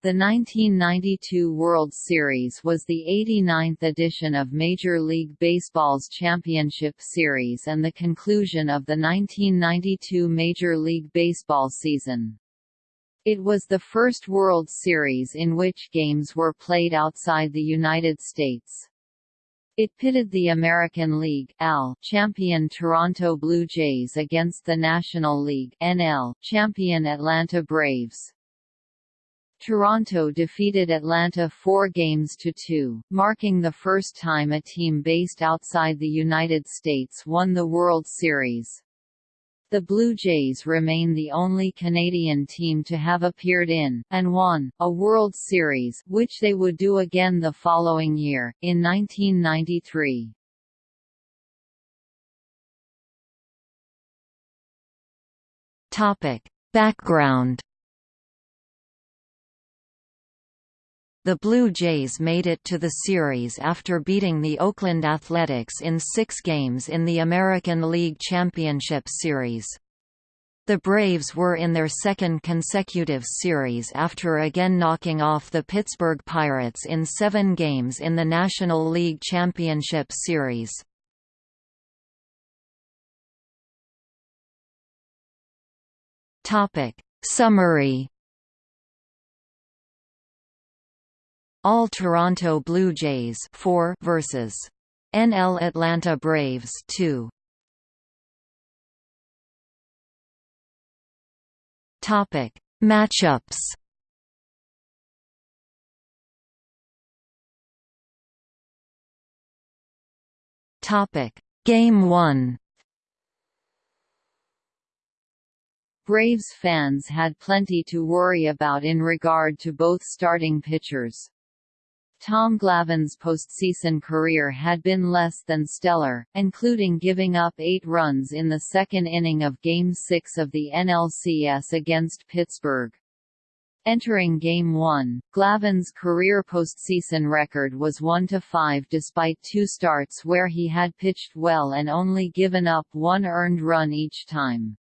The 1992 World Series was the 89th edition of Major League Baseball's Championship Series and the conclusion of the 1992 Major League Baseball season. It was the first World Series in which games were played outside the United States. It pitted the American League AL champion Toronto Blue Jays against the National League NL champion Atlanta Braves. Toronto defeated Atlanta four games to two, marking the first time a team based outside the United States won the World Series. The Blue Jays remain the only Canadian team to have appeared in, and won, a World Series which they would do again the following year, in 1993. Background The Blue Jays made it to the series after beating the Oakland Athletics in six games in the American League Championship Series. The Braves were in their second consecutive series after again knocking off the Pittsburgh Pirates in seven games in the National League Championship Series. Summary All Toronto Blue Jays 4 versus NL Atlanta Braves 2. Topic: Matchups. Topic: Game 1. Braves fans had plenty to worry about in regard to both starting pitchers. Tom Glavine's postseason career had been less than stellar, including giving up eight runs in the second inning of Game 6 of the NLCS against Pittsburgh. Entering Game 1, Glavine's career postseason record was 1–5 despite two starts where he had pitched well and only given up one earned run each time.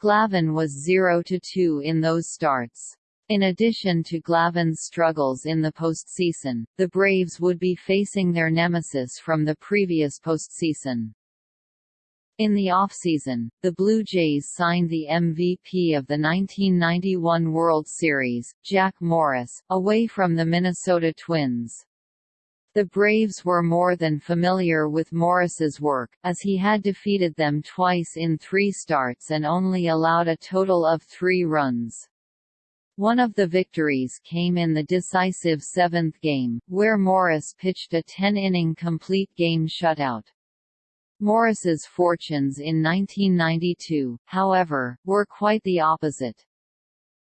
Glavine was 0–2 in those starts. In addition to Glavine's struggles in the postseason, the Braves would be facing their nemesis from the previous postseason. In the offseason, the Blue Jays signed the MVP of the 1991 World Series, Jack Morris, away from the Minnesota Twins. The Braves were more than familiar with Morris's work, as he had defeated them twice in three starts and only allowed a total of three runs. One of the victories came in the decisive seventh game, where Morris pitched a 10-inning complete game shutout. Morris's fortunes in 1992, however, were quite the opposite.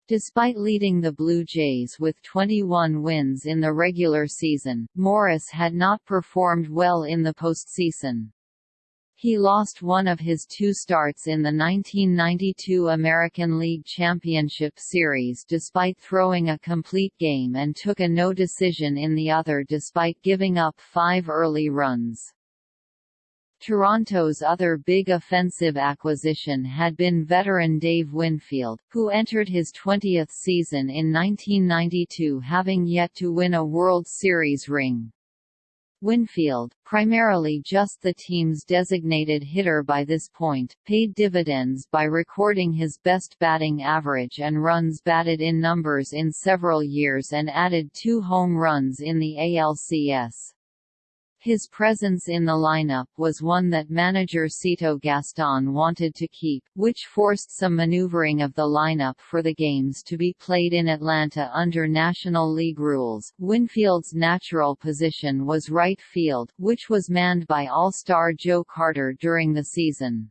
Despite leading the Blue Jays with 21 wins in the regular season, Morris had not performed well in the postseason. He lost one of his two starts in the 1992 American League Championship Series despite throwing a complete game and took a no decision in the other despite giving up five early runs. Toronto's other big offensive acquisition had been veteran Dave Winfield, who entered his 20th season in 1992 having yet to win a World Series ring. Winfield, primarily just the team's designated hitter by this point, paid dividends by recording his best batting average and runs batted in numbers in several years and added two home runs in the ALCS. His presence in the lineup was one that manager Cito Gaston wanted to keep, which forced some maneuvering of the lineup for the games to be played in Atlanta under National League rules. Winfield's natural position was right field, which was manned by All-Star Joe Carter during the season.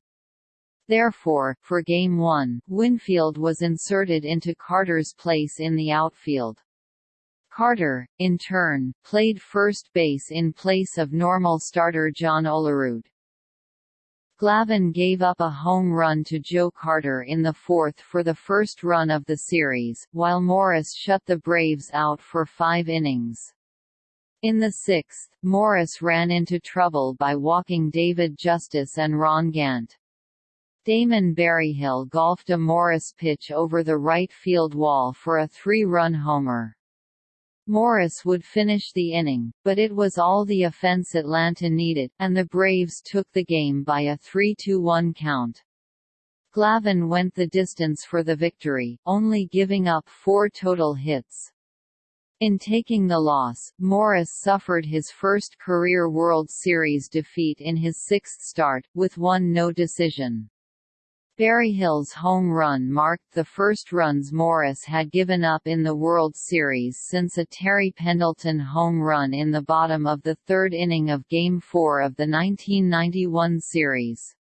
Therefore, for Game 1, Winfield was inserted into Carter's place in the outfield. Carter, in turn, played first base in place of normal starter John Olerud. Glavine gave up a home run to Joe Carter in the fourth for the first run of the series, while Morris shut the Braves out for five innings. In the sixth, Morris ran into trouble by walking David Justice and Ron Gant. Damon Berryhill golfed a Morris pitch over the right field wall for a three-run homer. Morris would finish the inning, but it was all the offense Atlanta needed, and the Braves took the game by a 3–1 count. Glavine went the distance for the victory, only giving up four total hits. In taking the loss, Morris suffered his first career World Series defeat in his sixth start, with one no decision. Berryhill's home run marked the first runs Morris had given up in the World Series since a Terry Pendleton home run in the bottom of the third inning of Game 4 of the 1991 series.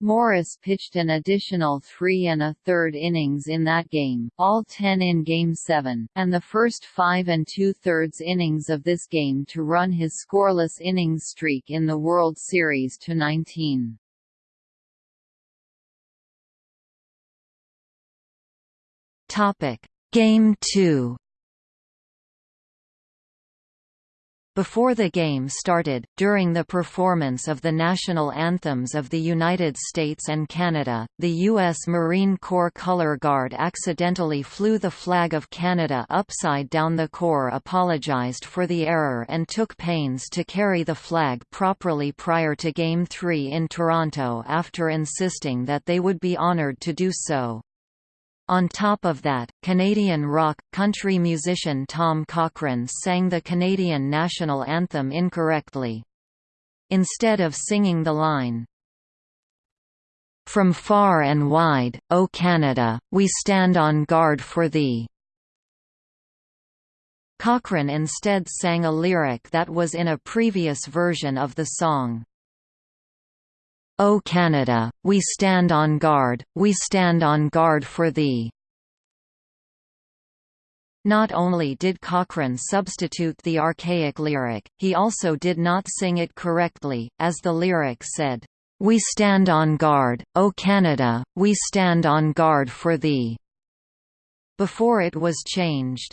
Morris pitched an additional three and a third innings in that game, all ten in Game 7, and the first five and two-thirds innings of this game to run his scoreless innings streak in the World Series to 19. Topic: Game 2. Before the game started, during the performance of the national anthems of the United States and Canada, the U.S. Marine Corps Color Guard accidentally flew the flag of Canada upside down. The Corps apologized for the error and took pains to carry the flag properly prior to Game 3 in Toronto after insisting that they would be honored to do so. On top of that, Canadian rock, country musician Tom Cochrane sang the Canadian national anthem incorrectly. Instead of singing the line, From far and wide, O Canada, we stand on guard for thee. Cochrane instead sang a lyric that was in a previous version of the song. O Canada, we stand on guard, we stand on guard for thee. Not only did Cochrane substitute the archaic lyric, he also did not sing it correctly, as the lyric said, "We stand on guard, O Canada, we stand on guard for thee." Before it was changed.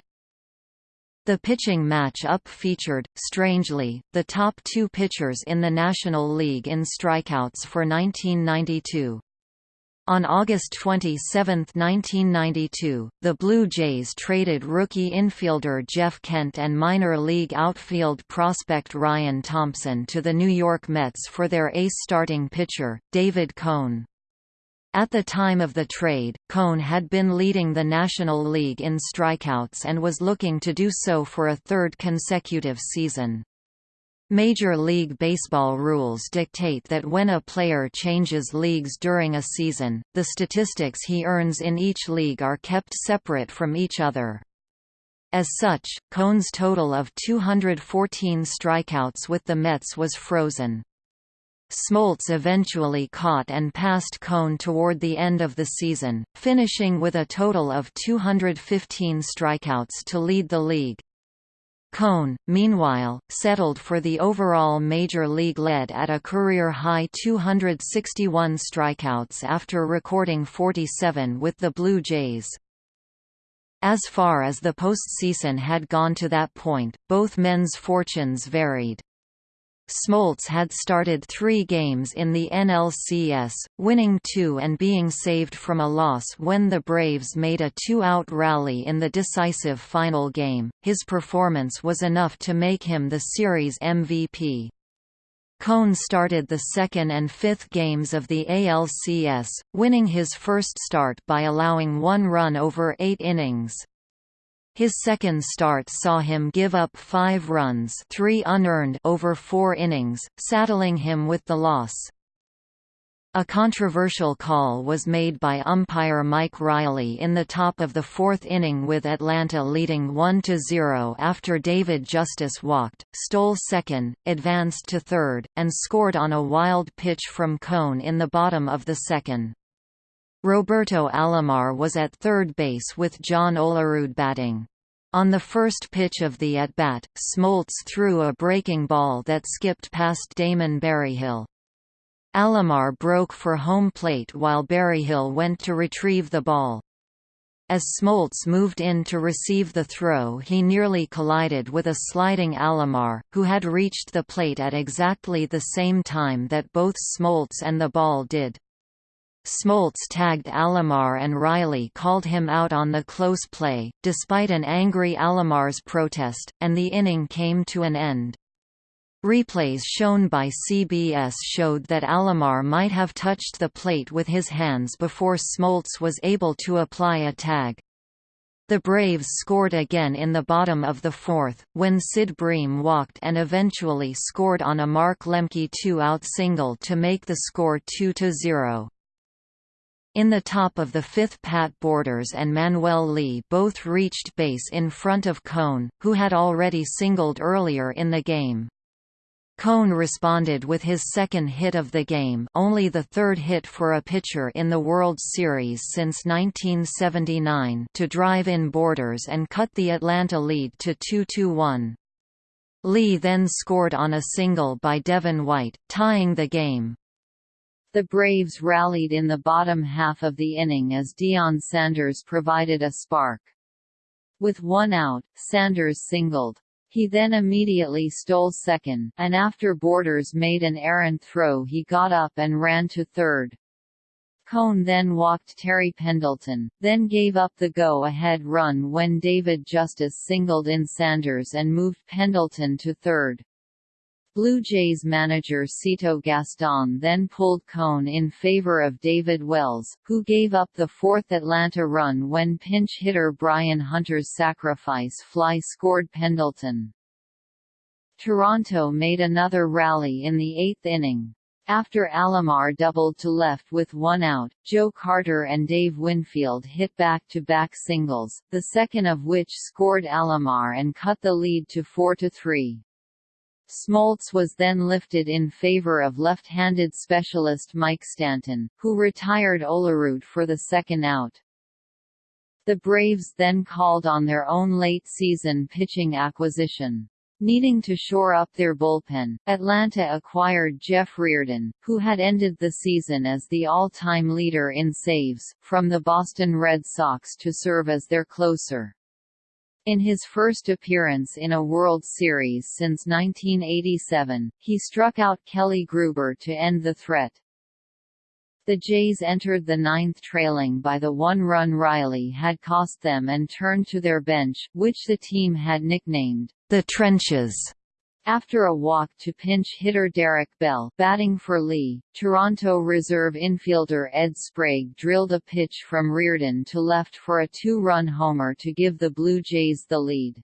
The pitching match-up featured, strangely, the top two pitchers in the National League in strikeouts for 1992. On August 27, 1992, the Blue Jays traded rookie infielder Jeff Kent and minor league outfield prospect Ryan Thompson to the New York Mets for their ace starting pitcher, David Cone. At the time of the trade, Cone had been leading the National League in strikeouts and was looking to do so for a third consecutive season. Major League Baseball rules dictate that when a player changes leagues during a season, the statistics he earns in each league are kept separate from each other. As such, Cone's total of 214 strikeouts with the Mets was frozen. Smoltz eventually caught and passed Cone toward the end of the season, finishing with a total of 215 strikeouts to lead the league. Cone, meanwhile, settled for the overall major league lead at a career-high 261 strikeouts after recording 47 with the Blue Jays. As far as the postseason had gone to that point, both men's fortunes varied. Smoltz had started three games in the NLCS, winning two and being saved from a loss when the Braves made a two-out rally in the decisive final game. His performance was enough to make him the series MVP. Cone started the second and fifth games of the ALCS, winning his first start by allowing one run over eight innings. His second start saw him give up five runs three unearned over four innings, saddling him with the loss. A controversial call was made by umpire Mike Reilly in the top of the fourth inning with Atlanta leading 1–0 after David Justice walked, stole second, advanced to third, and scored on a wild pitch from Cone in the bottom of the second. Roberto Alomar was at third base with John Olerud batting. On the first pitch of the at-bat, Smoltz threw a breaking ball that skipped past Damon Berryhill. Alomar broke for home plate while Berryhill went to retrieve the ball. As Smoltz moved in to receive the throw he nearly collided with a sliding Alomar, who had reached the plate at exactly the same time that both Smoltz and the ball did. Smoltz tagged Alomar and Reilly called him out on the close play, despite an angry Alomar's protest, and the inning came to an end. Replays shown by CBS showed that Alomar might have touched the plate with his hands before Smoltz was able to apply a tag. The Braves scored again in the bottom of the fourth, when Sid Bream walked and eventually scored on a Mark Lemke two-out single to make the score 2–0. In the top of the fifth Pat Borders and Manuel Lee both reached base in front of Cone, who had already singled earlier in the game. Cone responded with his second hit of the game only the third hit for a pitcher in the World Series since 1979 to drive in Borders and cut the Atlanta lead to 2–1. Lee then scored on a single by Devon White, tying the game. The Braves rallied in the bottom half of the inning as Deion Sanders provided a spark. With one out, Sanders singled. He then immediately stole second, and after Borders made an errant throw he got up and ran to third. Cone then walked Terry Pendleton, then gave up the go-ahead run when David Justice singled in Sanders and moved Pendleton to third. Blue Jays manager Cito Gaston then pulled Cone in favor of David Wells, who gave up the fourth Atlanta run when pinch hitter Brian Hunter's sacrifice fly scored Pendleton. Toronto made another rally in the eighth inning. After Alomar doubled to left with one out, Joe Carter and Dave Winfield hit back-to-back -back singles, the second of which scored Alomar and cut the lead to 4–3. Smoltz was then lifted in favor of left-handed specialist Mike Stanton, who retired Olerud for the second out. The Braves then called on their own late-season pitching acquisition. Needing to shore up their bullpen, Atlanta acquired Jeff Reardon, who had ended the season as the all-time leader in saves, from the Boston Red Sox to serve as their closer. In his first appearance in a World Series since 1987, he struck out Kelly Gruber to end the threat. The Jays entered the ninth trailing by the one run Reilly had cost them and turned to their bench, which the team had nicknamed, the Trenches. After a walk to pinch hitter Derek Bell batting for Lee, Toronto reserve infielder Ed Sprague drilled a pitch from Reardon to left for a two-run homer to give the Blue Jays the lead.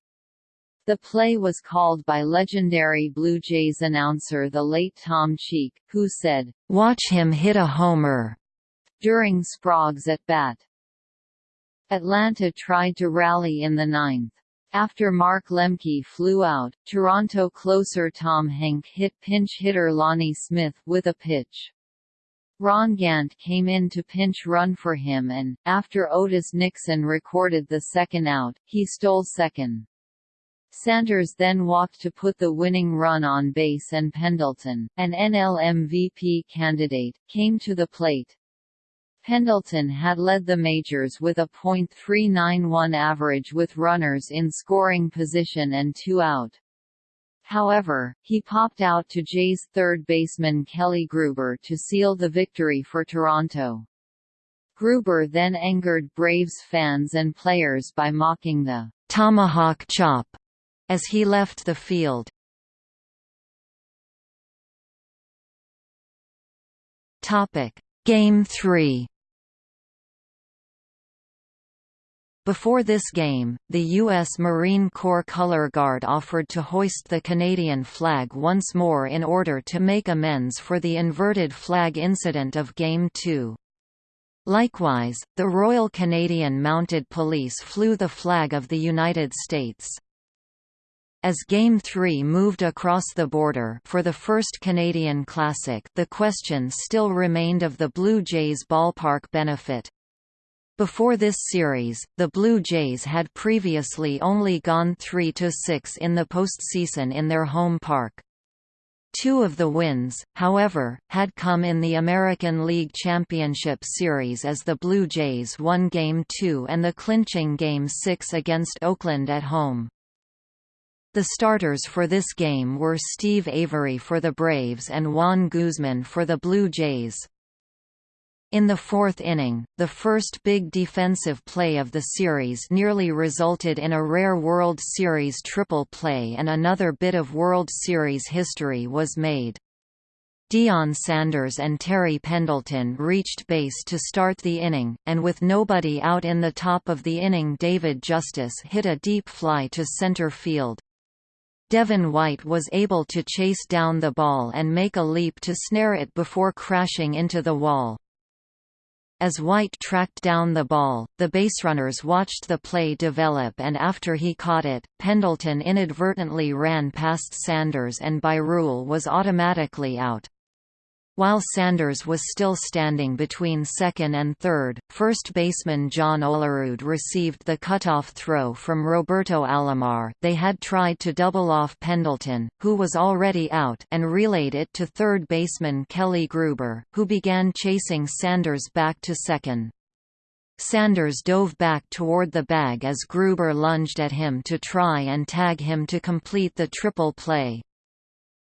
The play was called by legendary Blue Jays announcer the late Tom Cheek, who said, "'Watch him hit a homer' during Sprague's at-bat. Atlanta tried to rally in the ninth. After Mark Lemke flew out, Toronto closer Tom Henke hit pinch hitter Lonnie Smith with a pitch. Ron Gant came in to pinch run for him and, after Otis Nixon recorded the second out, he stole second. Sanders then walked to put the winning run on base and Pendleton, an NL MVP candidate, came to the plate. Pendleton had led the majors with a .391 average with runners in scoring position and two out. However, he popped out to Jays third baseman Kelly Gruber to seal the victory for Toronto. Gruber then angered Braves fans and players by mocking the tomahawk chop as he left the field. Topic: Game 3 Before this game, the U.S. Marine Corps Color Guard offered to hoist the Canadian flag once more in order to make amends for the inverted flag incident of Game 2. Likewise, the Royal Canadian Mounted Police flew the flag of the United States. As Game 3 moved across the border for the first Canadian Classic the question still remained of the Blue Jays ballpark benefit. Before this series, the Blue Jays had previously only gone 3–6 in the postseason in their home park. Two of the wins, however, had come in the American League Championship Series as the Blue Jays won Game 2 and the clinching Game 6 against Oakland at home. The starters for this game were Steve Avery for the Braves and Juan Guzman for the Blue Jays. In the fourth inning, the first big defensive play of the series nearly resulted in a rare World Series triple play and another bit of World Series history was made. Deion Sanders and Terry Pendleton reached base to start the inning, and with nobody out in the top of the inning David Justice hit a deep fly to center field. Devon White was able to chase down the ball and make a leap to snare it before crashing into the wall. As White tracked down the ball, the baserunners watched the play develop and after he caught it, Pendleton inadvertently ran past Sanders and by rule was automatically out. While Sanders was still standing between second and third, first baseman John Olerud received the cutoff throw from Roberto Alomar they had tried to double off Pendleton, who was already out and relayed it to third baseman Kelly Gruber, who began chasing Sanders back to second. Sanders dove back toward the bag as Gruber lunged at him to try and tag him to complete the triple play.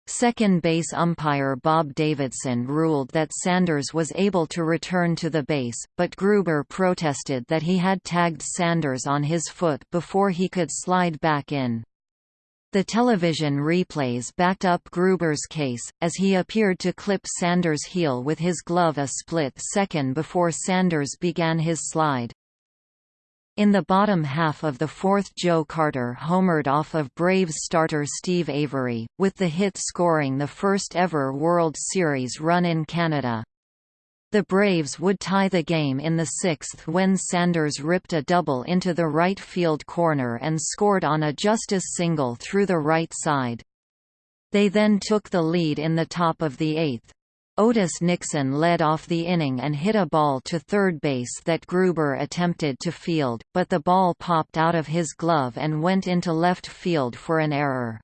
Second base umpire Bob Davidson ruled that Sanders was able to return to the base, but Gruber protested that he had tagged Sanders on his foot before he could slide back in. The television replays backed up Gruber's case, as he appeared to clip Sanders' heel with his glove a split second before Sanders began his slide. In the bottom half of the fourth Joe Carter homered off of Braves starter Steve Avery, with the hit scoring the first ever World Series run in Canada. The Braves would tie the game in the sixth when Sanders ripped a double into the right field corner and scored on a Justice single through the right side. They then took the lead in the top of the eighth. Otis Nixon led off the inning and hit a ball to third base that Gruber attempted to field, but the ball popped out of his glove and went into left field for an error.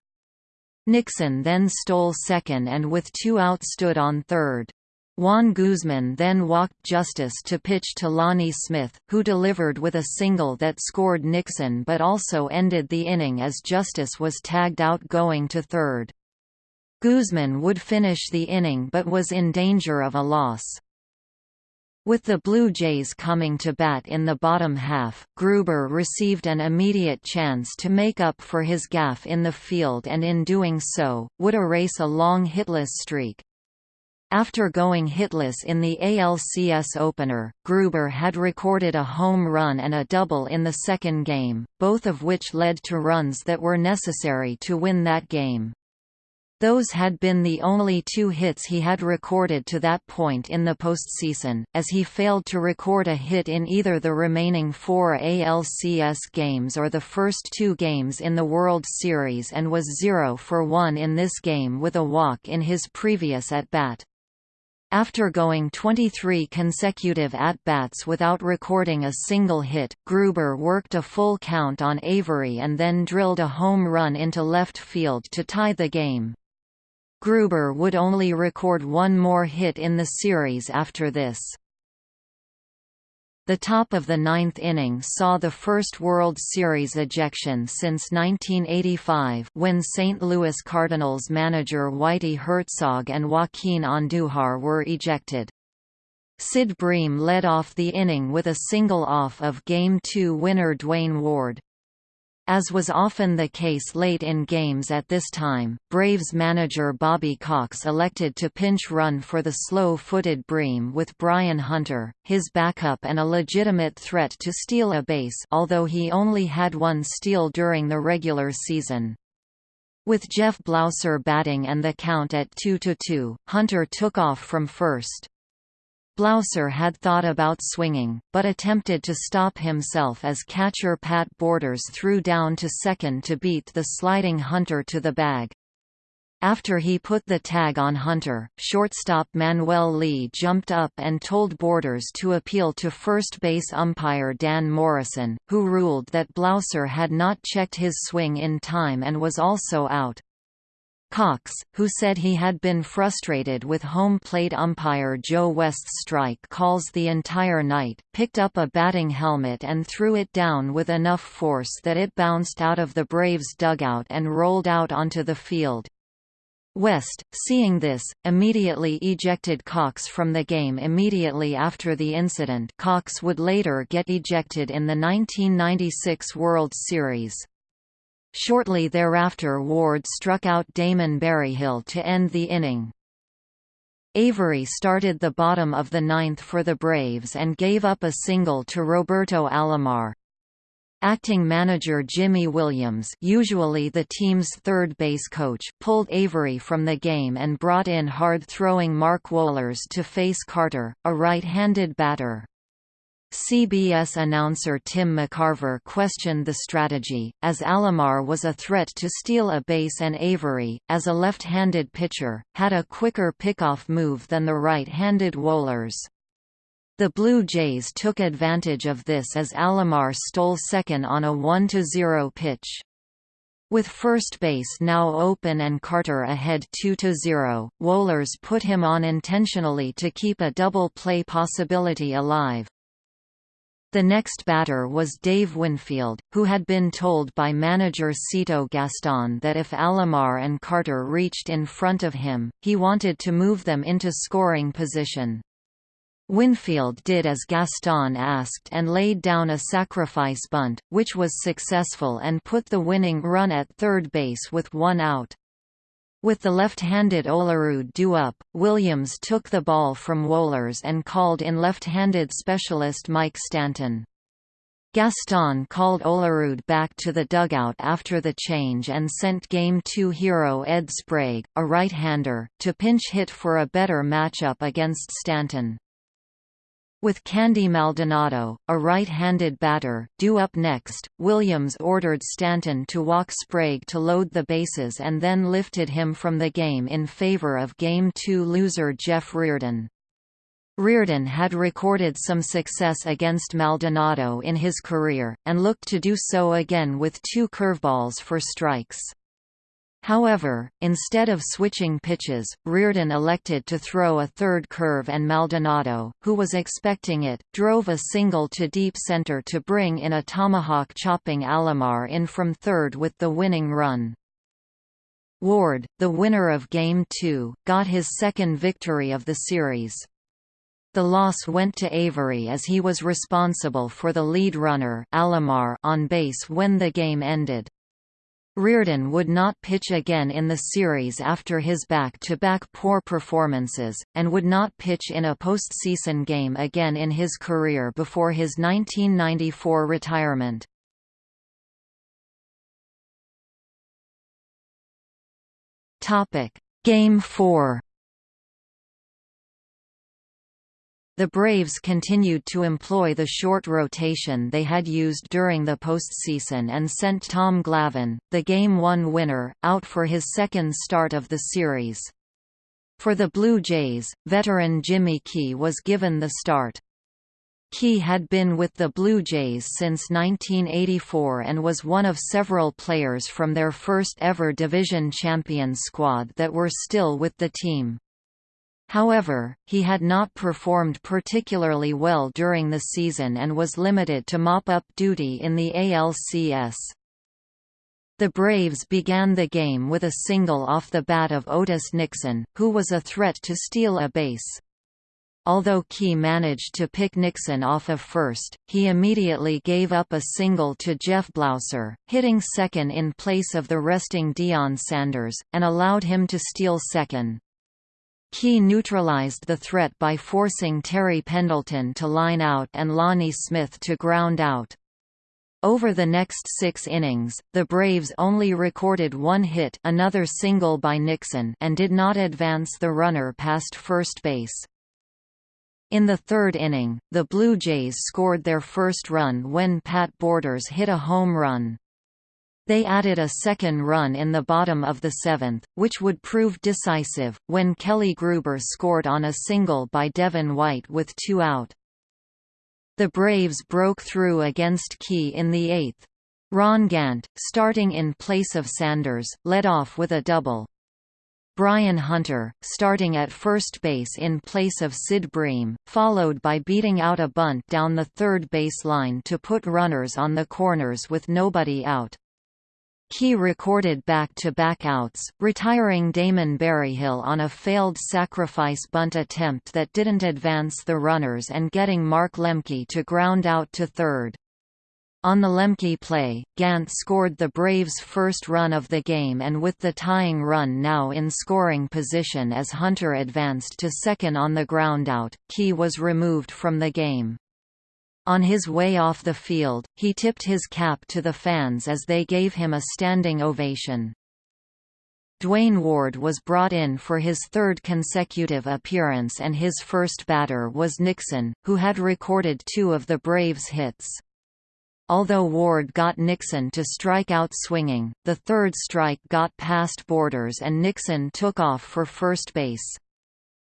Nixon then stole second and with two outs stood on third. Juan Guzman then walked Justice to pitch to Lonnie Smith, who delivered with a single that scored Nixon but also ended the inning as Justice was tagged out going to third. Guzman would finish the inning but was in danger of a loss. With the Blue Jays coming to bat in the bottom half, Gruber received an immediate chance to make up for his gaffe in the field and in doing so, would erase a long hitless streak. After going hitless in the ALCS opener, Gruber had recorded a home run and a double in the second game, both of which led to runs that were necessary to win that game. Those had been the only two hits he had recorded to that point in the postseason, as he failed to record a hit in either the remaining four ALCS games or the first two games in the World Series and was 0 for 1 in this game with a walk in his previous at-bat. After going 23 consecutive at-bats without recording a single hit, Gruber worked a full count on Avery and then drilled a home run into left field to tie the game. Gruber would only record one more hit in the series after this. The top of the ninth inning saw the first World Series ejection since 1985 when St. Louis Cardinals manager Whitey Herzog and Joaquin Andujar were ejected. Sid Bream led off the inning with a single off of Game 2 winner Duane Ward. As was often the case late in games at this time, Braves manager Bobby Cox elected to pinch run for the slow-footed Bream with Brian Hunter, his backup and a legitimate threat to steal a base although he only had one steal during the regular season. With Jeff Blauser batting and the count at 2–2, Hunter took off from first. Blauser had thought about swinging, but attempted to stop himself as catcher Pat Borders threw down to second to beat the sliding Hunter to the bag. After he put the tag on Hunter, shortstop Manuel Lee jumped up and told Borders to appeal to first base umpire Dan Morrison, who ruled that Blauser had not checked his swing in time and was also out. Cox, who said he had been frustrated with home plate umpire Joe West's strike calls the entire night, picked up a batting helmet and threw it down with enough force that it bounced out of the Braves' dugout and rolled out onto the field. West, seeing this, immediately ejected Cox from the game immediately after the incident Cox would later get ejected in the 1996 World Series. Shortly thereafter Ward struck out Damon Berryhill to end the inning. Avery started the bottom of the ninth for the Braves and gave up a single to Roberto Alomar. Acting manager Jimy Williams usually the team's third base coach pulled Avery from the game and brought in hard-throwing Mark Wohlers to face Carter, a right-handed batter. CBS announcer Tim McCarver questioned the strategy, as Alomar was a threat to steal a base and Avery, as a left-handed pitcher, had a quicker pickoff move than the right-handed Wohlers. The Blue Jays took advantage of this as Alomar stole second on a 1–0 pitch. With first base now open and Carter ahead 2–0, Wohlers put him on intentionally to keep a double play possibility alive. The next batter was Dave Winfield, who had been told by manager Cito Gaston that if Alomar and Carter reached in front of him, he wanted to move them into scoring position. Winfield did as Gaston asked and laid down a sacrifice bunt, which was successful and put the winning run at third base with one out. With the left-handed Olerud due up, Williams took the ball from Wohlers and called in left-handed specialist Mike Stanton. Gaston called Olerud back to the dugout after the change and sent Game 2 hero Ed Sprague, a right-hander, to pinch hit for a better matchup against Stanton. With Candy Maldonado, a right-handed batter, due up next, Williams ordered Stanton to walk Sprague to load the bases and then lifted him from the game in favor of Game 2 loser Jeff Reardon. Reardon had recorded some success against Maldonado in his career, and looked to do so again with two curveballs for strikes. However, instead of switching pitches, Reardon elected to throw a third curve and Maldonado, who was expecting it, drove a single to deep center to bring in a tomahawk chopping Alomar in from third with the winning run. Ward, the winner of Game 2, got his second victory of the series. The loss went to Avery as he was responsible for the lead runner Alomar on base when the game ended. Reardon would not pitch again in the series after his back-to-back -back poor performances, and would not pitch in a postseason game again in his career before his 1994 retirement. Game 4 The Braves continued to employ the short rotation they had used during the postseason and sent Tom Glavine, the Game 1 winner, out for his second start of the series. For the Blue Jays, veteran Jimmy Key was given the start. Key had been with the Blue Jays since 1984 and was one of several players from their first ever division champion squad that were still with the team. However, he had not performed particularly well during the season and was limited to mop-up duty in the ALCS. The Braves began the game with a single off the bat of Otis Nixon, who was a threat to steal a base. Although Key managed to pick Nixon off of first, he immediately gave up a single to Jeff Blauser, hitting second in place of the resting Deion Sanders, and allowed him to steal second. Key neutralized the threat by forcing Terry Pendleton to line out and Lonnie Smith to ground out. Over the next six innings, the Braves only recorded one hit another single by Nixon and did not advance the runner past first base. In the third inning, the Blue Jays scored their first run when Pat Borders hit a home run. They added a second run in the bottom of the seventh, which would prove decisive, when Kelly Gruber scored on a single by Devon White with two out. The Braves broke through against Key in the eighth. Ron Gant, starting in place of Sanders, led off with a double. Brian Hunter, starting at first base in place of Sid Bream, followed by beating out a bunt down the third base line to put runners on the corners with nobody out. Key recorded back-to-back outs, retiring Damon Berryhill on a failed sacrifice bunt attempt that didn't advance the runners and getting Mark Lemke to ground out to third. On the Lemke play, Gant scored the Braves' first run of the game and with the tying run now in scoring position as Hunter advanced to second on the groundout, Key was removed from the game. On his way off the field, he tipped his cap to the fans as they gave him a standing ovation. Duane Ward was brought in for his third consecutive appearance and his first batter was Nixon, who had recorded two of the Braves' hits. Although Ward got Nixon to strike out swinging, the third strike got past Borders and Nixon took off for first base.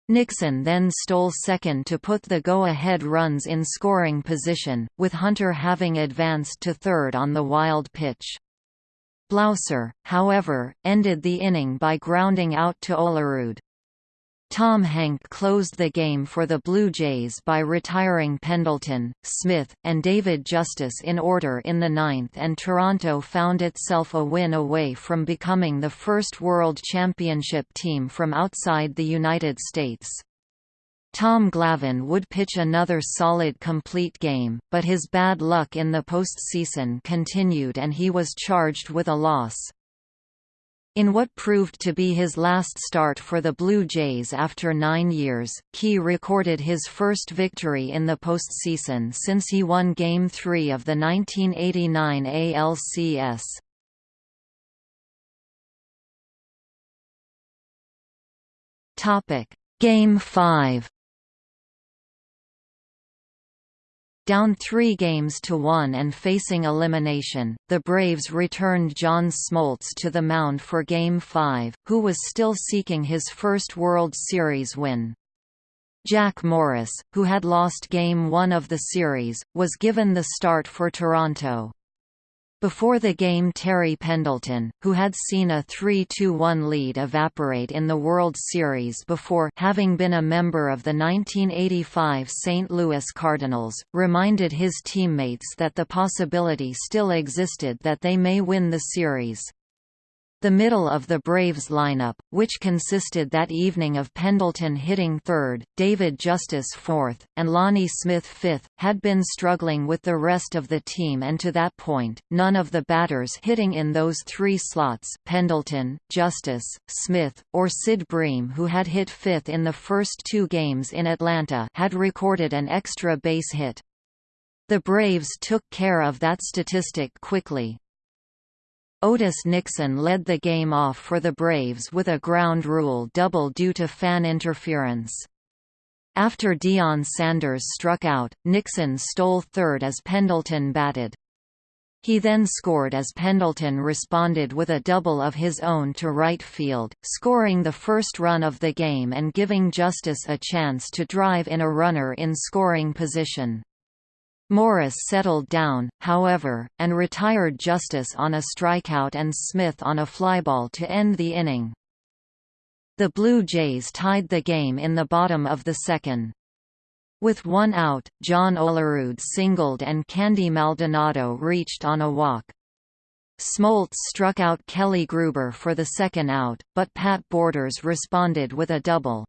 Nixon then stole second to put the go-ahead runs in scoring position, with Hunter having advanced to third on the wild pitch. Blauser, however, ended the inning by grounding out to Olerud. Tom Henke closed the game for the Blue Jays by retiring Pendleton, Smith, and David Justice in order in the ninth and Toronto found itself a win away from becoming the first World Championship team from outside the United States. Tom Glavine would pitch another solid complete game, but his bad luck in the postseason continued and he was charged with a loss. In what proved to be his last start for the Blue Jays after nine years, Key recorded his first victory in the postseason since he won Game 3 of the 1989 ALCS. Game 5 Down three games to one and facing elimination, the Braves returned John Smoltz to the mound for Game 5, who was still seeking his first World Series win. Jack Morris, who had lost Game 1 of the series, was given the start for Toronto. Before the game Terry Pendleton, who had seen a 3-2-1 lead evaporate in the World Series before having been a member of the 1985 St. Louis Cardinals, reminded his teammates that the possibility still existed that they may win the series. The middle of the Braves lineup, which consisted that evening of Pendleton hitting third, David Justice fourth, and Lonnie Smith fifth, had been struggling with the rest of the team and to that point, none of the batters hitting in those three slots Pendleton, Justice, Smith, or Sid Bream who had hit fifth in the first two games in Atlanta had recorded an extra base hit. The Braves took care of that statistic quickly, Otis Nixon led the game off for the Braves with a ground rule double due to fan interference. After Deion Sanders struck out, Nixon stole third as Pendleton batted. He then scored as Pendleton responded with a double of his own to right field, scoring the first run of the game and giving Justice a chance to drive in a runner in scoring position. Morris settled down, however, and retired Justice on a strikeout and Smith on a flyball to end the inning. The Blue Jays tied the game in the bottom of the second. With one out, John Olerud singled and Candy Maldonado reached on a walk. Smoltz struck out Kelly Gruber for the second out, but Pat Borders responded with a double.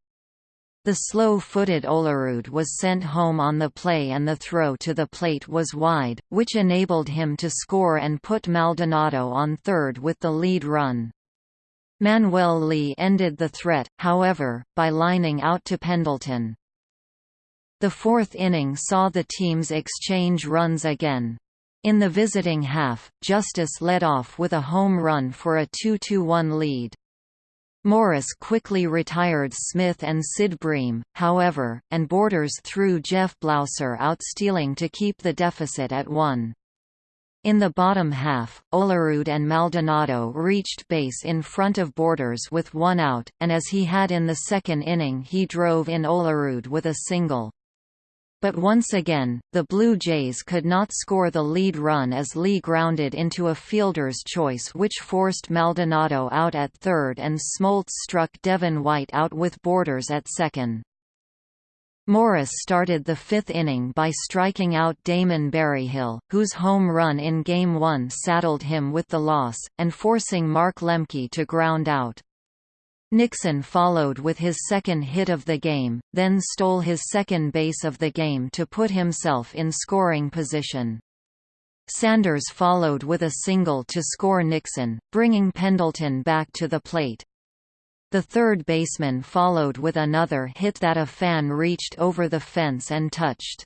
The slow-footed Olerud was sent home on the play and the throw to the plate was wide, which enabled him to score and put Maldonado on third with the lead run. Manuel Lee ended the threat, however, by lining out to Pendleton. The fourth inning saw the teams exchange runs again. In the visiting half, Justice led off with a home run for a 2–1 lead. Morris quickly retired Smith and Sid Bream, however, and Borders threw Jeff Blauser out stealing to keep the deficit at one. In the bottom half, Olerud and Maldonado reached base in front of Borders with one out, and as he had in the second inning he drove in Olerud with a single. But once again, the Blue Jays could not score the lead run as Lee grounded into a fielder's choice which forced Maldonado out at third and Smoltz struck Devon White out with Borders at second. Morris started the fifth inning by striking out Damon Berryhill, whose home run in Game 1 saddled him with the loss, and forcing Mark Lemke to ground out. Nixon followed with his second hit of the game, then stole his second base of the game to put himself in scoring position. Sanders followed with a single to score Nixon, bringing Pendleton back to the plate. The third baseman followed with another hit that a fan reached over the fence and touched.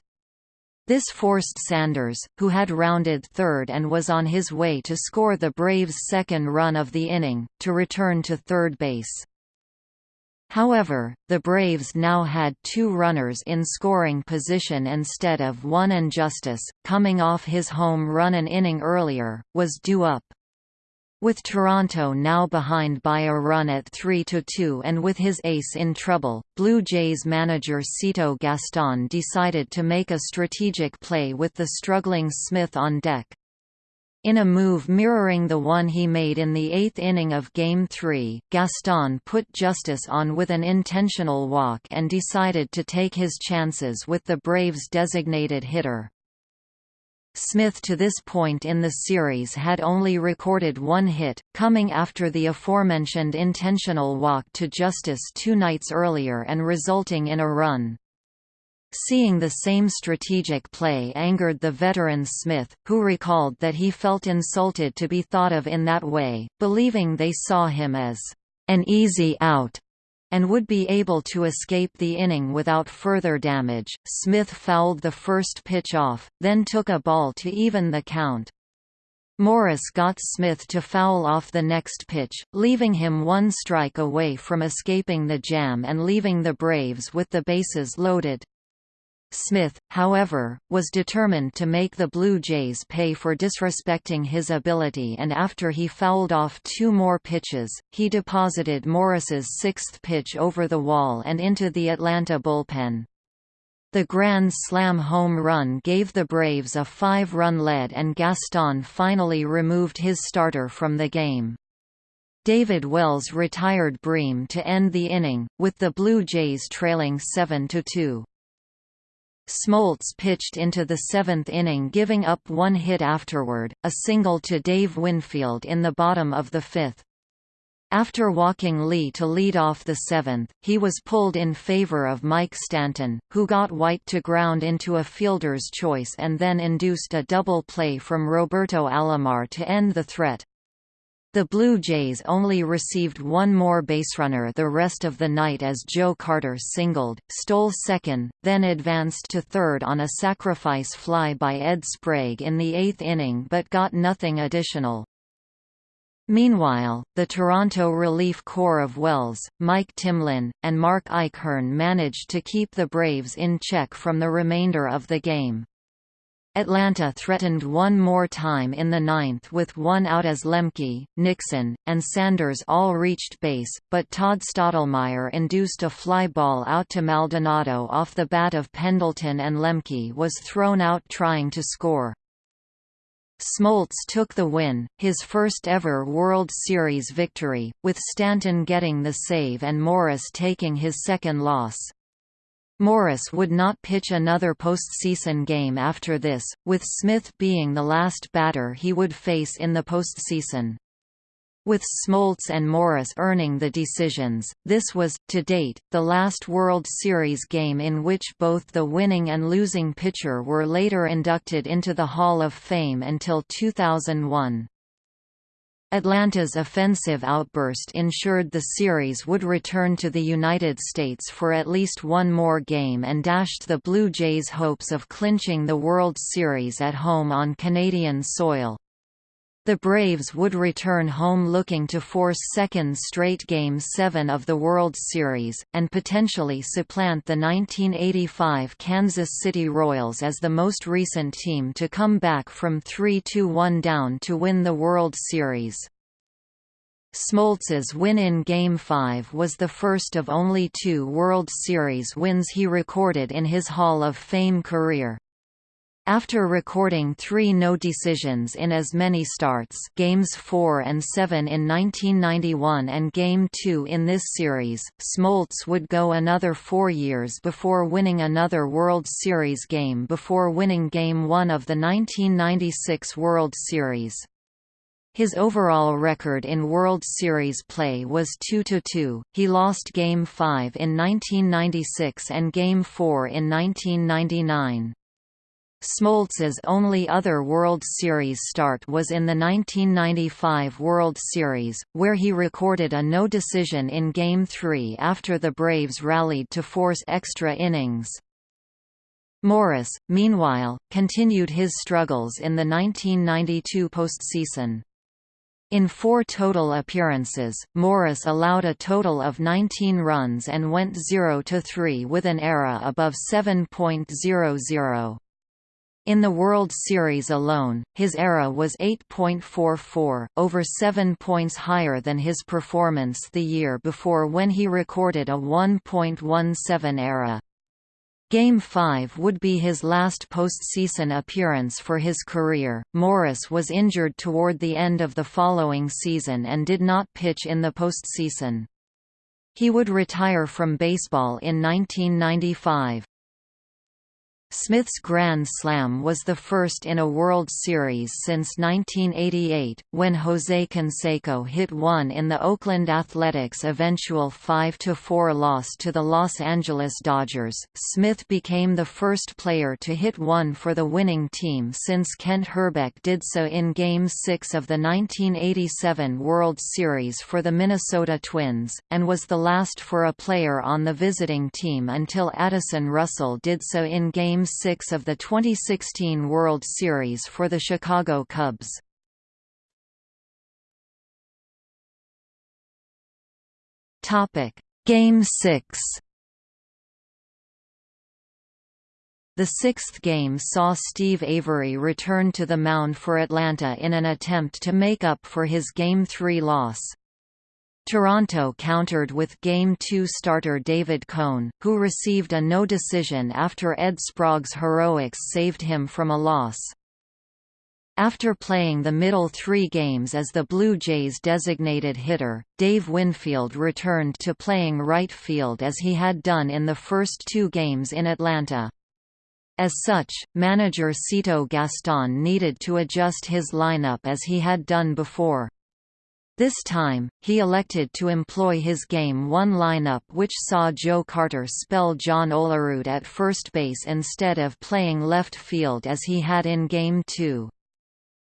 This forced Sanders, who had rounded third and was on his way to score the Braves' second run of the inning, to return to third base. However, the Braves now had two runners in scoring position instead of one and Justice, coming off his home run an inning earlier, was due up. With Toronto now behind by a run at 3–2 and with his ace in trouble, Blue Jays manager Cito Gaston decided to make a strategic play with the struggling Smith on deck. In a move mirroring the one he made in the eighth inning of Game 3, Gaston put Justice on with an intentional walk and decided to take his chances with the Braves' designated hitter. Smith to this point in the series had only recorded one hit, coming after the aforementioned intentional walk to Justice two nights earlier and resulting in a run. Seeing the same strategic play angered the veteran Smith, who recalled that he felt insulted to be thought of in that way, believing they saw him as an easy out and would be able to escape the inning without further damage. Smith fouled the first pitch off, then took a ball to even the count. Morris got Smith to foul off the next pitch, leaving him one strike away from escaping the jam and leaving the Braves with the bases loaded. Smith, however, was determined to make the Blue Jays pay for disrespecting his ability and after he fouled off two more pitches, he deposited Morris's sixth pitch over the wall and into the Atlanta bullpen. The Grand Slam home run gave the Braves a five-run lead and Gaston finally removed his starter from the game. David Wells retired Bream to end the inning, with the Blue Jays trailing 7–2. Smoltz pitched into the seventh inning giving up one hit afterward, a single to Dave Winfield in the bottom of the fifth. After walking Lee to lead off the seventh, he was pulled in favor of Mike Stanton, who got White to ground into a fielder's choice and then induced a double play from Roberto Alomar to end the threat. The Blue Jays only received one more baserunner the rest of the night as Joe Carter singled, stole second, then advanced to third on a sacrifice fly by Ed Sprague in the eighth inning but got nothing additional. Meanwhile, the Toronto relief corps of Wells, Mike Timlin, and Mark Eichhorn managed to keep the Braves in check from the remainder of the game. Atlanta threatened one more time in the ninth with one out as Lemke, Nixon, and Sanders all reached base, but Todd Stottlemyre induced a fly ball out to Maldonado off the bat of Pendleton and Lemke was thrown out trying to score. Smoltz took the win, his first ever World Series victory, with Stanton getting the save and Morris taking his second loss. Morris would not pitch another postseason game after this, with Smith being the last batter he would face in the postseason. With Smoltz and Morris earning the decisions, this was, to date, the last World Series game in which both the winning and losing pitcher were later inducted into the Hall of Fame until 2001. Atlanta's offensive outburst ensured the series would return to the United States for at least one more game and dashed the Blue Jays' hopes of clinching the World Series at home on Canadian soil. The Braves would return home looking to force second straight Game 7 of the World Series, and potentially supplant the 1985 Kansas City Royals as the most recent team to come back from 3–1 down to win the World Series. Smoltz's win in Game 5 was the first of only two World Series wins he recorded in his Hall of Fame career. After recording three no decisions in as many starts games 4 and 7 in 1991 and Game 2 in this series, Smoltz would go another four years before winning another World Series game before winning Game 1 of the 1996 World Series. His overall record in World Series play was 2–2, he lost Game 5 in 1996 and Game 4 in 1999. Smoltz's only other World Series start was in the 1995 World Series, where he recorded a no decision in Game 3 after the Braves rallied to force extra innings. Morris, meanwhile, continued his struggles in the 1992 postseason. In four total appearances, Morris allowed a total of 19 runs and went 0–3 with an ERA above 7.00. In the World Series alone, his ERA was 8.44, over 7 points higher than his performance the year before when he recorded a 1.17 ERA. Game 5 would be his last postseason appearance for his career. Morris was injured toward the end of the following season and did not pitch in the postseason. He would retire from baseball in 1995. Smith's Grand Slam was the first in a World Series since 1988, when Jose Canseco hit one in the Oakland Athletics' eventual 5–4 loss to the Los Angeles Dodgers. Smith became the first player to hit one for the winning team since Kent Hrbek did so in Game 6 of the 1987 World Series for the Minnesota Twins, and was the last for a player on the visiting team until Addison Russell did so in Game Game 6 of the 2016 World Series for the Chicago Cubs. Game 6 The sixth game saw Steve Avery return to the mound for Atlanta in an attempt to make up for his Game 3 loss. Toronto countered with Game 2 starter David Cone, who received a no decision after Ed Sprague's heroics saved him from a loss. After playing the middle three games as the Blue Jays' designated hitter, Dave Winfield returned to playing right field as he had done in the first two games in Atlanta. As such, manager Cito Gaston needed to adjust his lineup as he had done before. This time, he elected to employ his Game 1 lineup which saw Joe Carter spell John Olerud at first base instead of playing left field as he had in Game 2.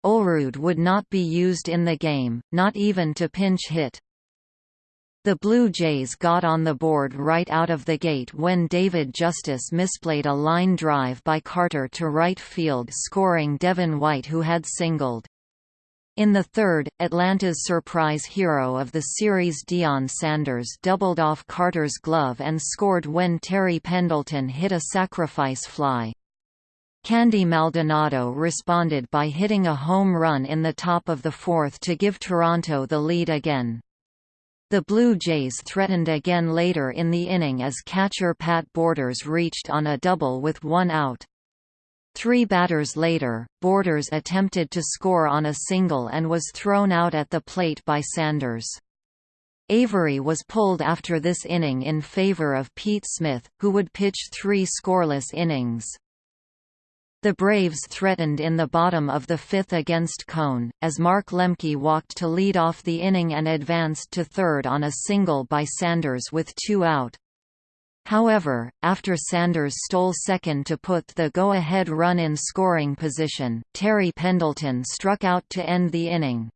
Olerud would not be used in the game, not even to pinch hit. The Blue Jays got on the board right out of the gate when David Justice misplayed a line drive by Carter to right field scoring Devon White who had singled. In the third, Atlanta's surprise hero of the series Deion Sanders doubled off Carter's glove and scored when Terry Pendleton hit a sacrifice fly. Candy Maldonado responded by hitting a home run in the top of the fourth to give Toronto the lead again. The Blue Jays threatened again later in the inning as catcher Pat Borders reached on a double with one out. Three batters later, Borders attempted to score on a single and was thrown out at the plate by Sanders. Avery was pulled after this inning in favor of Pete Smith, who would pitch three scoreless innings. The Braves threatened in the bottom of the fifth against Cone, as Mark Lemke walked to lead off the inning and advanced to third on a single by Sanders with two out. However, after Sanders stole second to put the go-ahead run in scoring position, Terry Pendleton struck out to end the inning.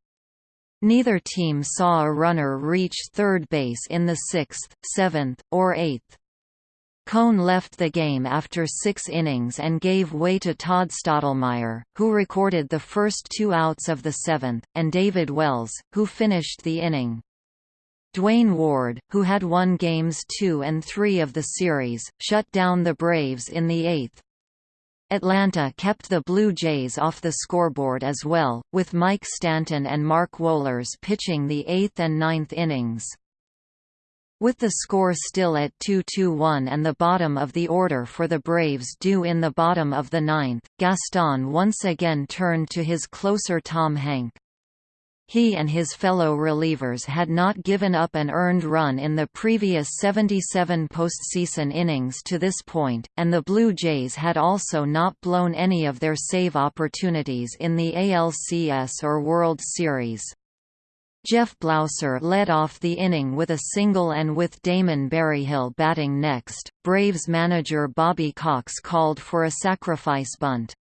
Neither team saw a runner reach third base in the sixth, seventh, or eighth. Cone left the game after six innings and gave way to Todd Stottlemyre, who recorded the first two outs of the seventh, and David Wells, who finished the inning. Duane Ward, who had won Games 2 and 3 of the series, shut down the Braves in the eighth. Atlanta kept the Blue Jays off the scoreboard as well, with Mike Stanton and Mark Wohlers pitching the eighth and ninth innings. With the score still at 2–1 and the bottom of the order for the Braves due in the bottom of the ninth, Gaston once again turned to his closer Tom Henke. He and his fellow relievers had not given up an earned run in the previous 77 postseason innings to this point, and the Blue Jays had also not blown any of their save opportunities in the ALCS or World Series. Jeff Blauser led off the inning with a single and with Damon Berryhill batting next, Braves manager Bobby Cox called for a sacrifice bunt.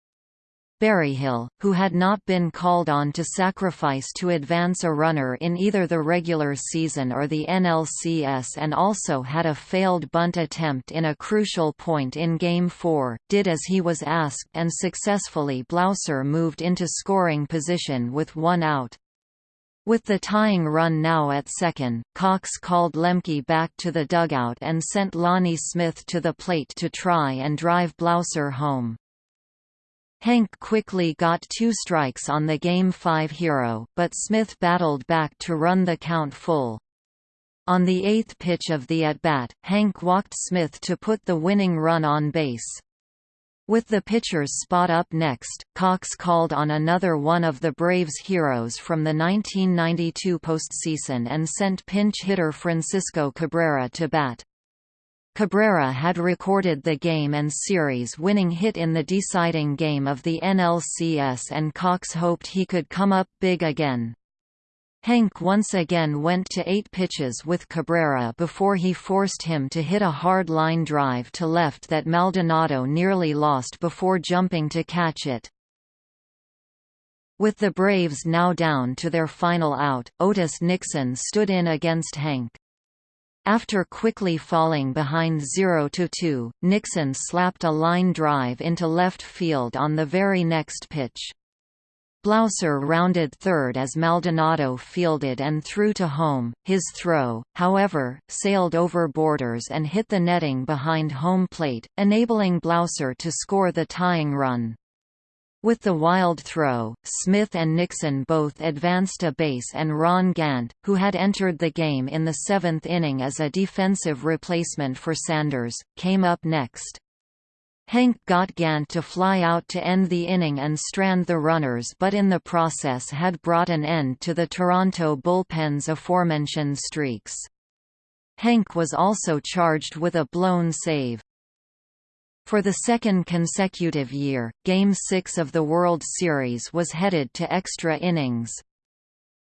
Berryhill, who had not been called on to sacrifice to advance a runner in either the regular season or the NLCS and also had a failed bunt attempt in a crucial point in Game 4, did as he was asked and successfully Blauser moved into scoring position with one out. With the tying run now at second, Cox called Lemke back to the dugout and sent Lonnie Smith to the plate to try and drive Blauser home. Henke quickly got two strikes on the Game 5 hero, but Smith battled back to run the count full. On the eighth pitch of the at-bat, Henke walked Smith to put the winning run on base. With the pitcher's spot up next, Cox called on another one of the Braves' heroes from the 1992 postseason and sent pinch hitter Francisco Cabrera to bat. Cabrera had recorded the game and series-winning hit in the deciding game of the NLCS and Cox hoped he could come up big again. Henke once again went to eight pitches with Cabrera before he forced him to hit a hard line drive to left that Maldonado nearly lost before jumping to catch it. With the Braves now down to their final out, Otis Nixon stood in against Henke. After quickly falling behind 0–2, Nixon slapped a line drive into left field on the very next pitch. Blauser rounded third as Maldonado fielded and threw to home. His throw, however, sailed over Borders and hit the netting behind home plate, enabling Blauser to score the tying run. With the wild throw, Smith and Nixon both advanced a base and Ron Gant, who had entered the game in the seventh inning as a defensive replacement for Sanders, came up next. Henke got Gant to fly out to end the inning and strand the runners but in the process had brought an end to the Toronto bullpen's aforementioned streaks. Henke was also charged with a blown save. For the second consecutive year, Game 6 of the World Series was headed to extra innings.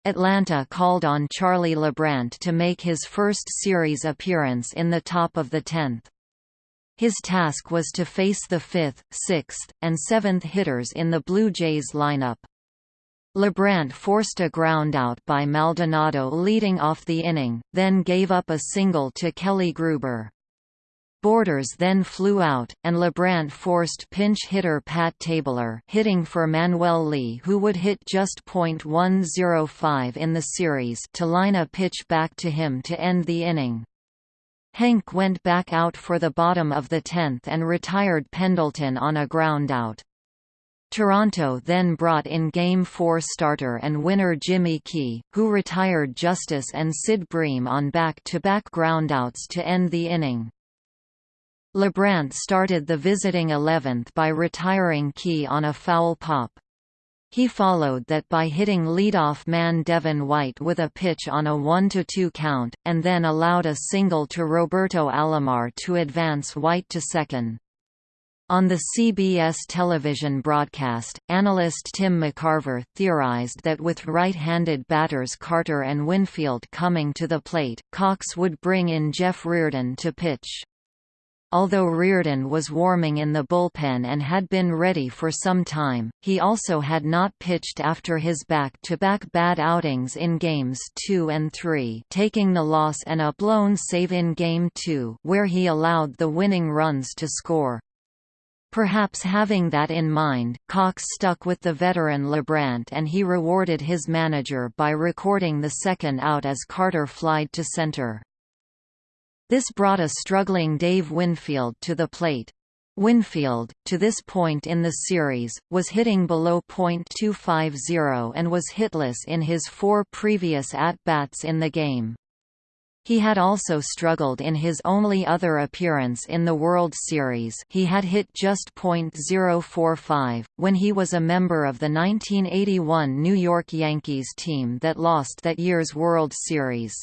Atlanta called on Charlie Leibrandt to make his first series appearance in the top of the tenth. His task was to face the fifth, sixth, and seventh hitters in the Blue Jays lineup. Leibrandt forced a groundout by Maldonado leading off the inning, then gave up a single to Kelly Gruber. Borders then flew out, and Leibrandt forced pinch hitter Pat Tabler hitting for Manuel Lee who would hit just .105 in the series to line a pitch back to him to end the inning. Henke went back out for the bottom of the tenth and retired Pendleton on a groundout. Toronto then brought in Game 4 starter and winner Jimmy Key, who retired Justice and Sid Bream on back-to-back -back groundouts to end the inning. Leibrandt started the visiting 11th by retiring Key on a foul pop. He followed that by hitting leadoff man Devon White with a pitch on a 1–2 count, and then allowed a single to Roberto Alomar to advance White to second. On the CBS television broadcast, analyst Tim McCarver theorized that with right-handed batters Carter and Winfield coming to the plate, Cox would bring in Jeff Reardon to pitch. Although Reardon was warming in the bullpen and had been ready for some time, he also had not pitched after his back-to-back -back bad outings in Games 2 and 3 taking the loss and a blown save in Game 2 where he allowed the winning runs to score. Perhaps having that in mind, Cox stuck with the veteran Leibrandt and he rewarded his manager by recording the second out as Carter flied to center. This brought a struggling Dave Winfield to the plate. Winfield, to this point in the series, was hitting below .250 and was hitless in his four previous at-bats in the game. He had also struggled in his only other appearance in the World Series he had hit just .045, when he was a member of the 1981 New York Yankees team that lost that year's World Series.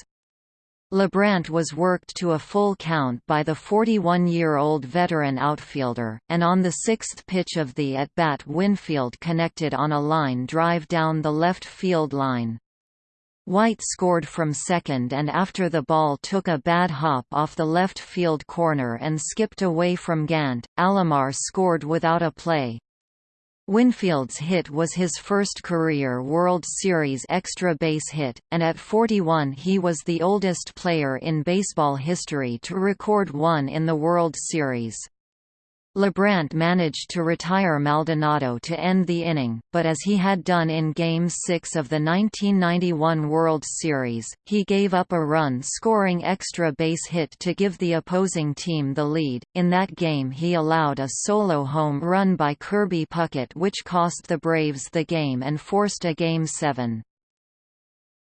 Leibrandt was worked to a full count by the 41-year-old veteran outfielder, and on the sixth pitch of the at-bat Winfield connected on a line drive down the left field line. White scored from second and after the ball took a bad hop off the left field corner and skipped away from Gant, Alomar scored without a play. Winfield's hit was his first career World Series extra base hit, and at 41 he was the oldest player in baseball history to record one in the World Series. Leibrandt managed to retire Maldonado to end the inning, but as he had done in Game 6 of the 1991 World Series, he gave up a run-scoring extra base hit to give the opposing team the lead. In that game he allowed a solo home run by Kirby Puckett which cost the Braves the game and forced a Game 7.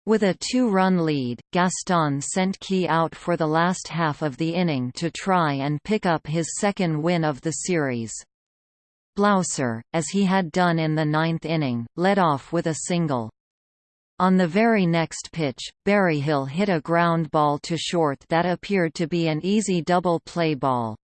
With a two-run lead, Gaston sent Key out for the last half of the inning to try and pick up his second win of the series. Blauser, as he had done in the ninth inning, led off with a single. On the very next pitch, Berryhill hit a ground ball to short that appeared to be an easy double play ball.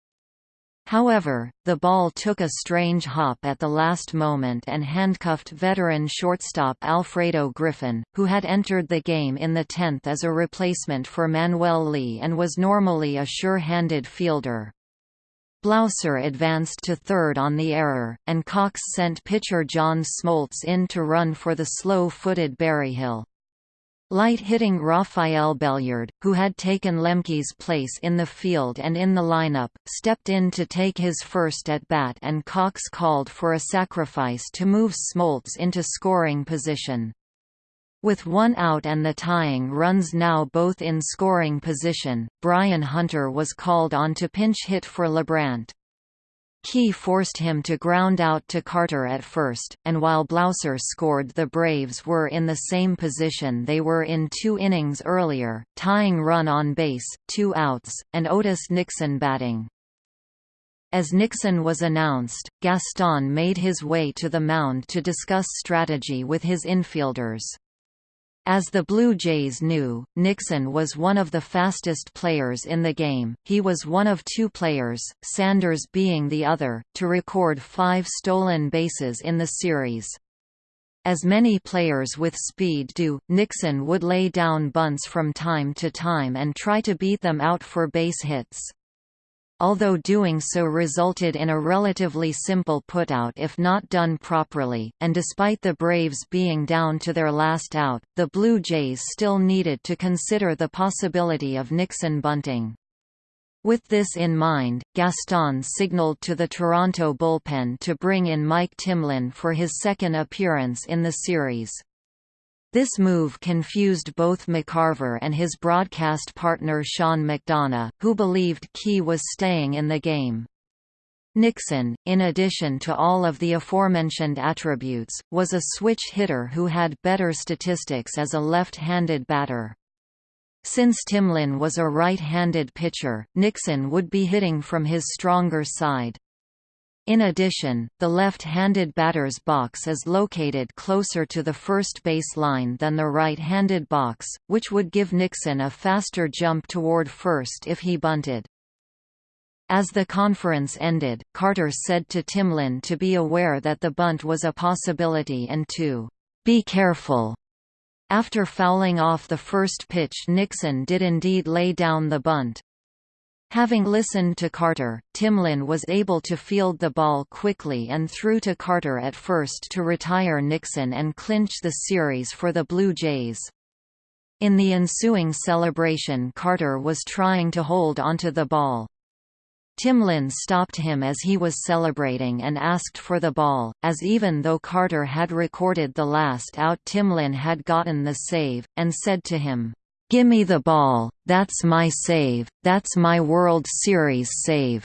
However, the ball took a strange hop at the last moment and handcuffed veteran shortstop Alfredo Griffin, who had entered the game in the 10th as a replacement for Manuel Lee and was normally a sure-handed fielder. Blauser advanced to third on the error, and Cox sent pitcher John Smoltz in to run for the slow-footed Berryhill. Light-hitting Rafael Belliard, who had taken Lemke's place in the field and in the lineup, stepped in to take his first at-bat and Cox called for a sacrifice to move Smoltz into scoring position. With one out and the tying runs now both in scoring position, Brian Hunter was called on to pinch hit for Leibrandt. Key forced him to ground out to Carter at first, and while Blauser scored the Braves were in the same position they were in two innings earlier, tying run on base, two outs, and Otis Nixon batting. As Nixon was announced, Gaston made his way to the mound to discuss strategy with his infielders. As the Blue Jays knew, Nixon was one of the fastest players in the game. He was one of two players, Sanders being the other, to record five stolen bases in the series. As many players with speed do, Nixon would lay down bunts from time to time and try to beat them out for base hits although doing so resulted in a relatively simple putout if not done properly, and despite the Braves being down to their last out, the Blue Jays still needed to consider the possibility of Nixon bunting. With this in mind, Gaston signaled to the Toronto bullpen to bring in Mike Timlin for his second appearance in the series. This move confused both McCarver and his broadcast partner Sean McDonough, who believed Key was staying in the game. Nixon, in addition to all of the aforementioned attributes, was a switch hitter who had better statistics as a left-handed batter. Since Timlin was a right-handed pitcher, Nixon would be hitting from his stronger side. In addition, the left-handed batter's box is located closer to the first base line than the right-handed box, which would give Nixon a faster jump toward first if he bunted. As the conference ended, Carter said to Timlin to be aware that the bunt was a possibility and to be careful. After fouling off the first pitch Nixon did indeed lay down the bunt. Having listened to Carter, Timlin was able to field the ball quickly and threw to Carter at first to retire Nixon and clinch the series for the Blue Jays. In the ensuing celebration Carter was trying to hold onto the ball. Timlin stopped him as he was celebrating and asked for the ball, as even though Carter had recorded the last out Timlin had gotten the save, and said to him, Gimme the ball, that's my save, that's my World Series save."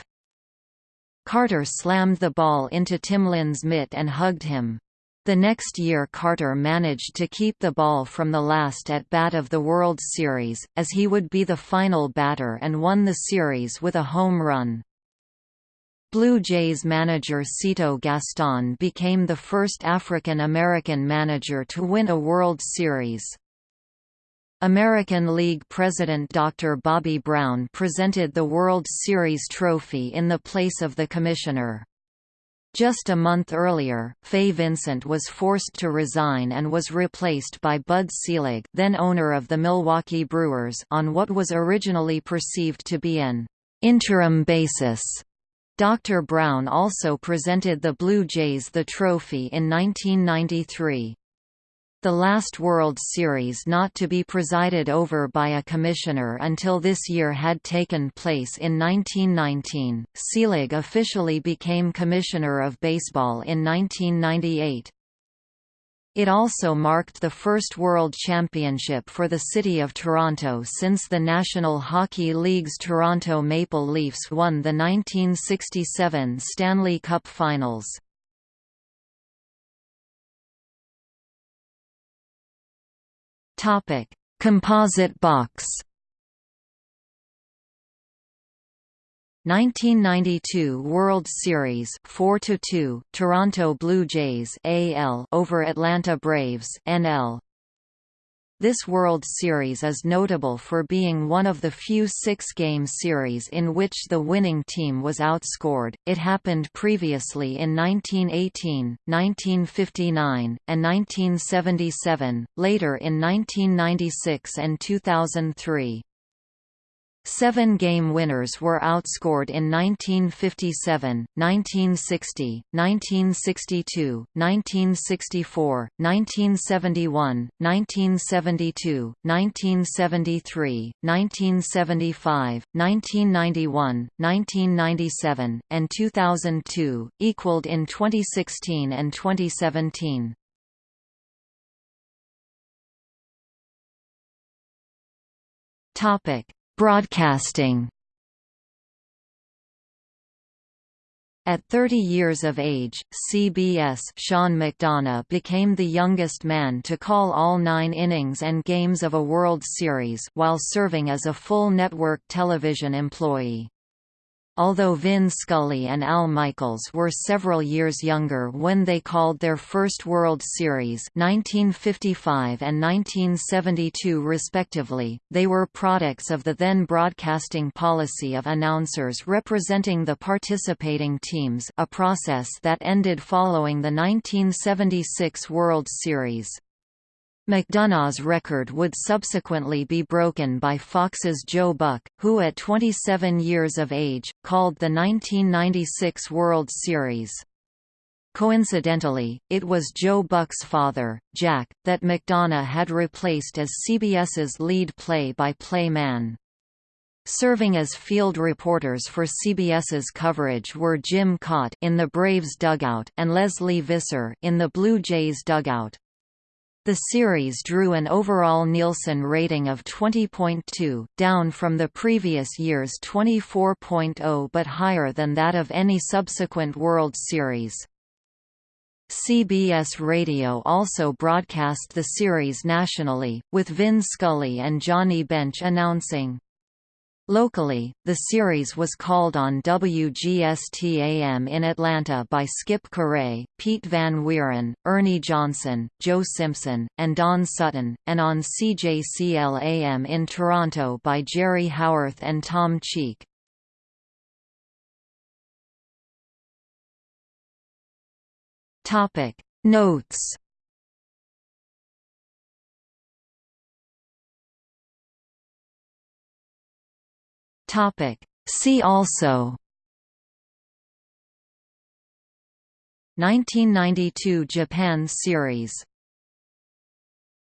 Carter slammed the ball into Timlin's mitt and hugged him. The next year Carter managed to keep the ball from the last at bat of the World Series, as he would be the final batter and won the series with a home run. Blue Jays manager Cito Gaston became the first African-American manager to win a World Series. American League President Dr. Bobby Brown presented the World Series trophy in the place of the commissioner. Just a month earlier, Fay Vincent was forced to resign and was replaced by Bud Selig then owner of the Milwaukee Brewers on what was originally perceived to be an interim basis. Dr. Brown also presented the Blue Jays the trophy in 1993. The last World Series not to be presided over by a commissioner until this year had taken place in 1919. Selig officially became Commissioner of Baseball in 1998. It also marked the first World Championship for the City of Toronto since the National Hockey League's Toronto Maple Leafs won the 1967 Stanley Cup Finals. Composite box. 1992 World Series 4 2 Toronto Blue Jays AL over Atlanta Braves NL This World Series is notable for being one of the few six-game series in which the winning team was outscored. It happened previously in 1918, 1959, and 1977, later in 1996 and 2003. Seven-game winners were outscored in 1957, 1960, 1962, 1964, 1971, 1972, 1973, 1975, 1991, 1997, and 2002, equaled in 2016 and 2017. Topic Broadcasting At 30 years of age, CBS Sean McDonough became the youngest man to call all nine innings and games of a World Series while serving as a full network television employee. Although Vin Scully and Al Michaels were several years younger when they called their first World Series 1955 and 1972 respectively, they were products of the then broadcasting policy of announcers representing the participating teams a process that ended following the 1976 World Series. McDonough's record would subsequently be broken by Fox's Joe Buck, who at 27 years of age, called the 1996 World Series. Coincidentally, it was Joe Buck's father, Jack, that McDonough had replaced as CBS's lead play-by-play -play man. Serving as field reporters for CBS's coverage were Jim Kaat in the Braves dugout and Lesley Visser in the Blue Jays dugout. The series drew an overall Nielsen rating of 20.2, down from the previous year's 24.0 but higher than that of any subsequent World Series. CBS Radio also broadcast the series nationally, with Vin Scully and Johnny Bench announcing, Locally, the series was called on WGST-AM in Atlanta by Skip Caray, Pete Van Wieren, Ernie Johnson, Joe Simpson, and Don Sutton, and on CJCL-AM in Toronto by Jerry Howarth and Tom Cheek. Notes Topic. See also 1992 Japan Series